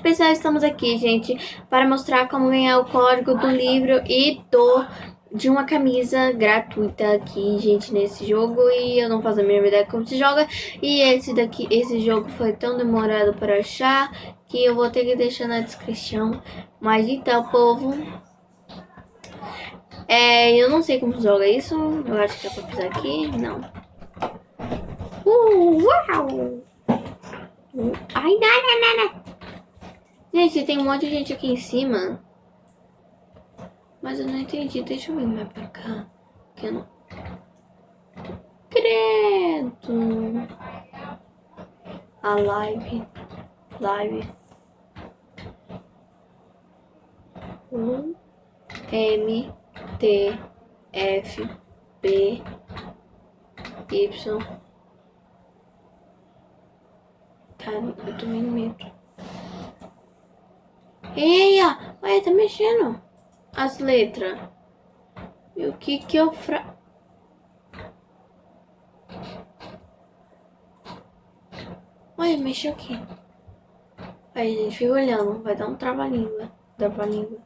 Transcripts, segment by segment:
pessoal, estamos aqui, gente, para mostrar como ganhar o código do livro e do de uma camisa gratuita aqui, gente, nesse jogo e eu não faço a mínima ideia como se joga e esse daqui, esse jogo foi tão demorado para achar que eu vou ter que deixar na descrição, mas então, povo, é, eu não sei como joga isso, eu acho que é pra pisar aqui, não. Uh, uau! Ai, não, não, não. Gente, tem um monte de gente aqui em cima. Mas eu não entendi. Deixa eu vir mais pra cá. Que eu não... Credo. A live. Live. U. M. T. F. B. Y. Tá, eu tô medo. Eia! Olha, tá mexendo as letras. E o que que eu fra... Olha, mexeu aqui. Aí, gente, fica olhando. Vai dar um trava-língua. Trava-língua.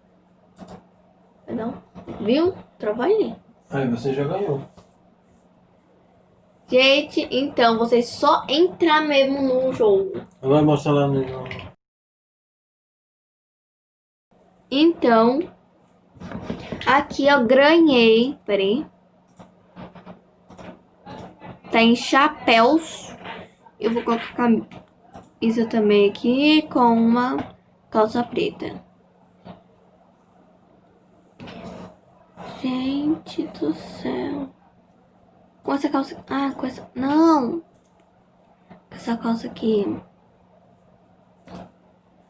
Vai dar um... Viu? Trava-língua. Aí, você já ganhou. Gente, então, você só entrar mesmo no jogo. Vai mostrar lá no... Então, aqui eu ganhei, peraí. Tá em chapéus. Eu vou colocar isso também aqui com uma calça preta. Gente do céu. Com essa calça... Ah, com essa... Não! Com essa calça aqui.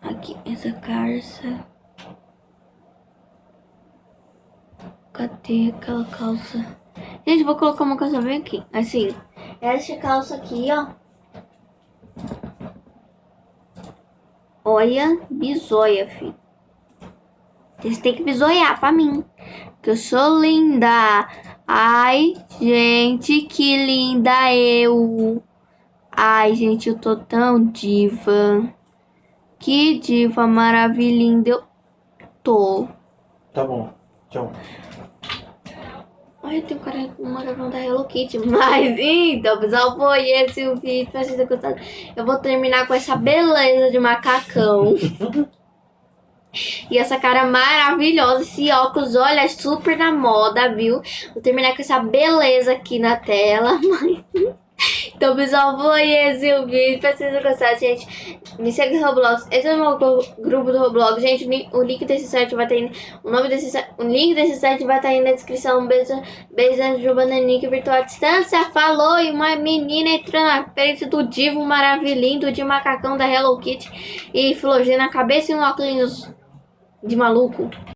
Aqui, essa calça... Cadê aquela calça? Gente, vou colocar uma calça bem aqui. Assim, essa calça aqui, ó. Olha, bisoia, filho. Vocês têm que bisoiar pra mim. Que eu sou linda. Ai, gente, que linda eu. Ai, gente, eu tô tão diva. Que diva maravilhinda eu tô. Tá bom. Tchau. Ai, tem um cara com uma gravão da Hello Kitty. Mas então, pessoal, foi esse o vídeo. Espero que vocês gostado. Eu vou terminar com essa beleza de macacão. E essa cara maravilhosa, esse óculos, olha, super na moda, viu? Vou terminar com essa beleza aqui na tela. Então, pessoal, foi esse o vídeo. Espero que vocês gostaram, gente. Me segue no Roblox. Esse é o meu grupo do Roblox. Gente, o link desse site vai estar tá aí. O nome desse o link desse site vai estar tá aí na descrição. Beijo, beijo de Bananinha virtual à distância. Falou! E uma menina entrando na frente do divo maravilhindo de macacão da Hello Kitty. E flogê na cabeça e um óculos de maluco.